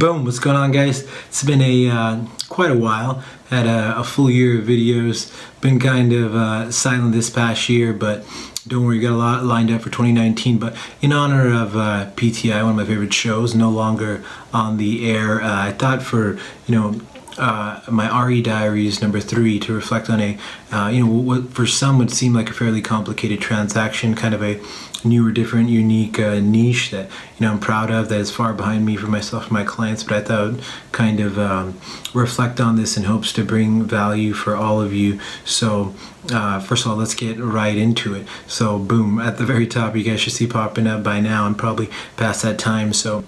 Boom, what's going on guys? It's been a uh, quite a while. Had a, a, full year of videos. Been kind of uh, silent this past year, but don't worry, got a lot lined up for 2019. But in honor of uh, PTI, one of my favorite shows, no longer on the air, uh, I thought for, you know, uh, my RE Diaries number three to reflect on a, uh, you know, what for some would seem like a fairly complicated transaction, kind of a newer, different, unique uh, niche that, you know, I'm proud of, that is far behind me for myself and my clients, but I thought kind of um, reflect on this in hopes to bring value for all of you. So, uh, first of all, let's get right into it. So, boom, at the very top, you guys should see popping up by now. I'm probably past that time, so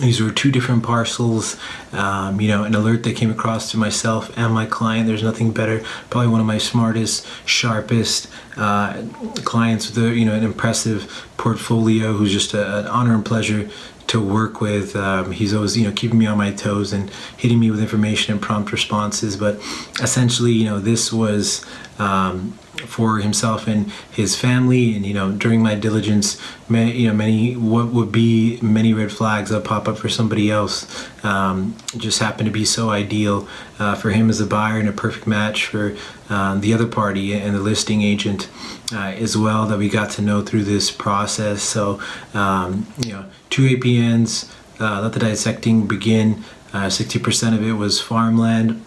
these were two different parcels. Um, you know an alert that came across to myself and my client. There's nothing better. Probably one of my smartest sharpest uh, clients with a, you know an impressive portfolio who's just a, an honor and pleasure to work with. Um, he's always you know keeping me on my toes and hitting me with information and prompt responses. But essentially you know this was um, for himself and his family. And you know during my diligence many, you know many what would be many red flags that pop up for somebody else um, just happened to be so ideal uh, for him as a buyer and a perfect match for um, the other party and the listing agent uh, as well that we got to know through this process. So um, you know two APNs uh, let the dissecting begin. 60% uh, of it was farmland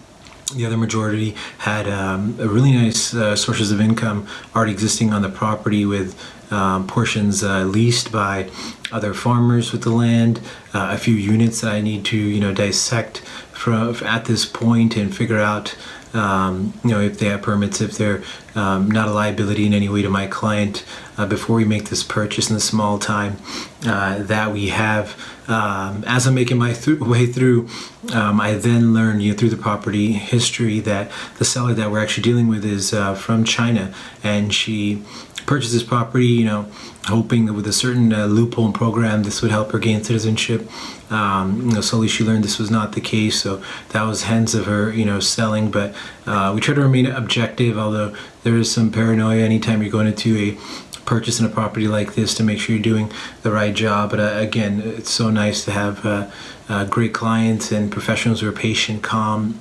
the other majority had um, really nice uh, sources of income already existing on the property with um, portions uh, leased by other farmers with the land, uh, a few units that I need to you know dissect from at this point and figure out um, you know if they have permits, if they're um, not a liability in any way to my client uh, before we make this purchase in the small time uh, that we have um, as I'm making my th way through, um, I then learned you know, through the property history that the seller that we're actually dealing with is uh, from China, and she purchased this property, you know, hoping that with a certain uh, loophole program, this would help her gain citizenship. Um, you know, slowly she learned this was not the case, so that was hence of her, you know, selling. But uh, we try to remain objective, although there is some paranoia anytime you're going into a purchasing a property like this to make sure you're doing the right job. But uh, again, it's so nice to have uh, uh, great clients and professionals who are patient, calm,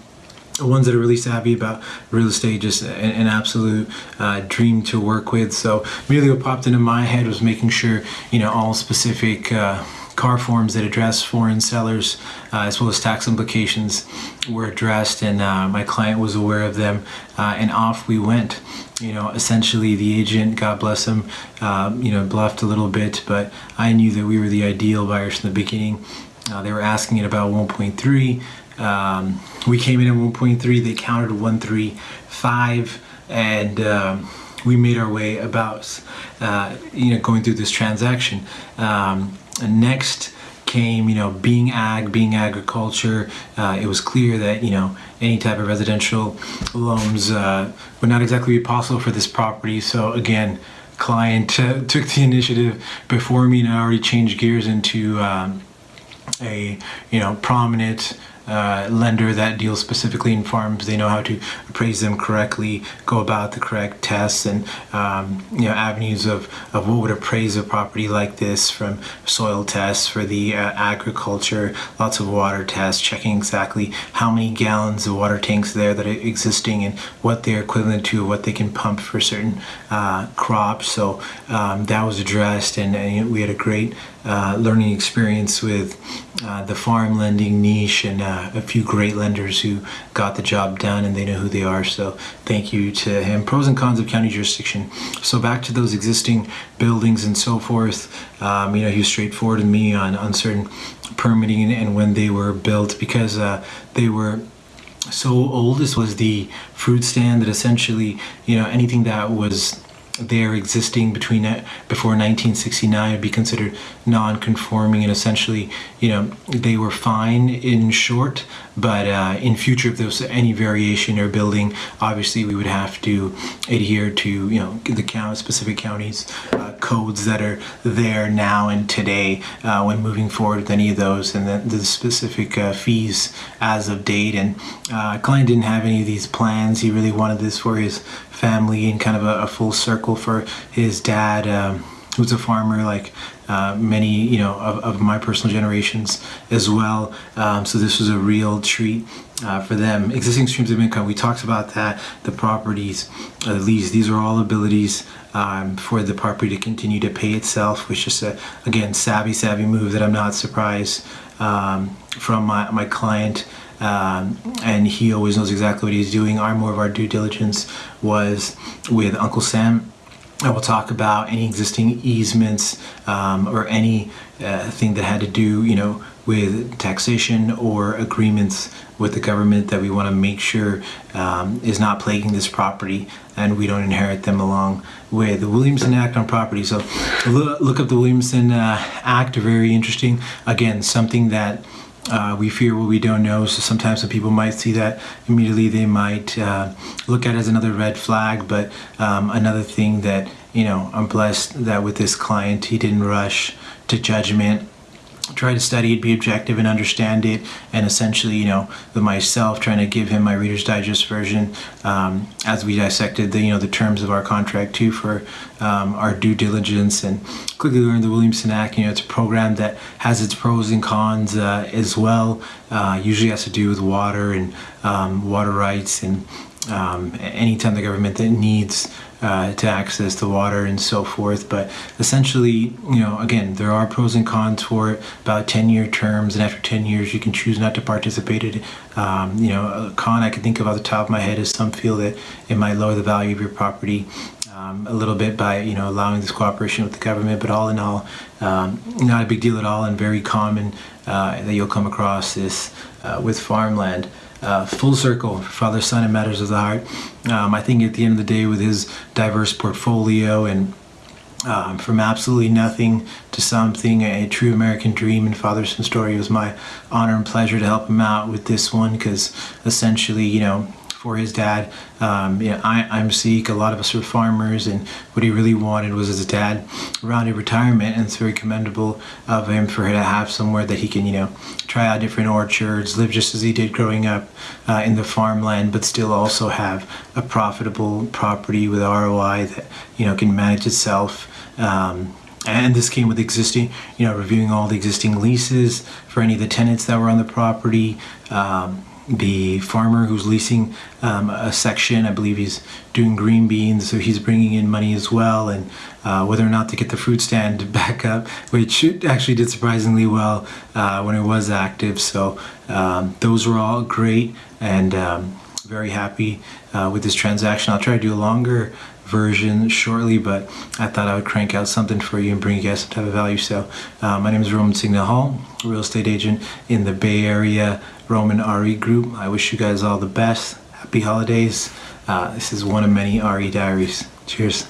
ones that are really savvy about real estate just an, an absolute uh, dream to work with so really what popped into my head was making sure you know all specific uh, CAR forms that address foreign sellers uh, as well as tax implications were addressed and uh, my client was aware of them uh, and off we went. You know essentially the agent god bless him um, you know bluffed a little bit but i knew that we were the ideal buyers from the beginning. Uh, they were asking it about 1.3 um, we came in at 1.3 they countered 135 and um, we made our way about uh, you know going through this transaction um, next came, you know, being ag, being agriculture, uh, it was clear that, you know, any type of residential loans uh, would not exactly be possible for this property. So again, client took the initiative before me and I already changed gears into um, a, you know, prominent uh, lender that deals specifically in farms. They know how to appraise them correctly, go about the correct tests and um, you know avenues of, of what would appraise a property like this from soil tests for the uh, agriculture, lots of water tests, checking exactly how many gallons of water tanks there that are existing and what they're equivalent to, what they can pump for certain uh, crops. So um, that was addressed and, and, we had a great uh, learning experience with uh, the farm lending niche and uh, a few great lenders who got the job done and they know who they are. So thank you to him. Pros and cons of county jurisdiction. So back to those existing buildings and so forth. Um, you know, he was straightforward with me on, on certain permitting and when they were built because uh, they were so old. This was the fruit stand that essentially, you know, anything that was there existing between before 1969 would be considered non-conforming and essentially you know they were fine in short but uh, in future if there was any variation or building obviously we would have to adhere to you know the count specific counties uh, codes that are there now and today uh, when moving forward with any of those and then the specific uh, fees as of date. And uh, client didn't have any of these plans. He really wanted this for his family and kind of a, a full circle for his dad um, who's a farmer like uh, many you know of, of, my personal generations as well. Um, so this was a real treat uh, for them. Existing streams of income we talked about that the properties uh, the lease these are all abilities um, for the property to continue to pay itself which is a again savvy savvy move that I'm not surprised um, from my, my client um, and he always knows exactly what he's doing. Our more of our due diligence was with Uncle Sam I will talk about any existing easements um, or any uh, thing that had to do, you know, with taxation or agreements with the government that we want to make sure um, is not plaguing this property and we don't inherit them along with the Williamson Act on property. So look up the Williamson uh, Act, very interesting. Again, something that uh, we fear what we don't know, so sometimes some people might see that immediately they might uh, look at it as another red flag. But um, another thing that you know, I'm blessed that with this client, he didn't rush to judgment try to study it, be objective and understand it, and essentially, you know, with myself trying to give him my Reader's Digest version um, as we dissected the, you know, the terms of our contract too for um, our due diligence and quickly learned the Williamson Act. You know, it's a program that has its pros and cons uh, as well. Uh, usually has to do with water and um, water rights and um, anytime the government that needs uh, to access the water and so forth. But essentially, you know, again, there are pros and cons for it, about 10 year terms, and after 10 years, you can choose not to participate in. Um, you know, a con I can think of off the top of my head is some feel that it might lower the value of your property. Um, a little bit by you know allowing this cooperation with the government, but all in all, um, not a big deal at all, and very common uh, that you'll come across this uh, with farmland uh, full circle father son and matters of the heart. Um, i think at the end of the day with his diverse portfolio and um, from absolutely nothing to something a true american dream and father son story it was my honor and pleasure to help him out with this one because essentially you know for his dad. Um, I, am Sikh, a lot of us are farmers, and what he really wanted was his dad around in retirement, and it's very commendable of him for him to have somewhere that he can, you know, try out different orchards, live just as he did growing up uh, in the farmland, but still also have a profitable property with ROI that, you know, can manage itself. Um, and this came with existing, you know, reviewing all the existing leases for any of the tenants that were on the property, um, the farmer who's leasing um, a section. I believe he's doing green beans, so he's bringing in money as well. And uh, whether or not to get the fruit stand back up, which actually did surprisingly well uh, when it was active. So um, those were all great and um, very happy uh, with this transaction. I'll try to do a longer version shortly, but I thought I would crank out something for you and bring you guys some type of value. So uh, my name is Roman Signal Hall, real estate agent in the Bay Area, Roman RE Group. I wish you guys all the best. Happy holidays. Uh, this is one of many RE diaries. Cheers.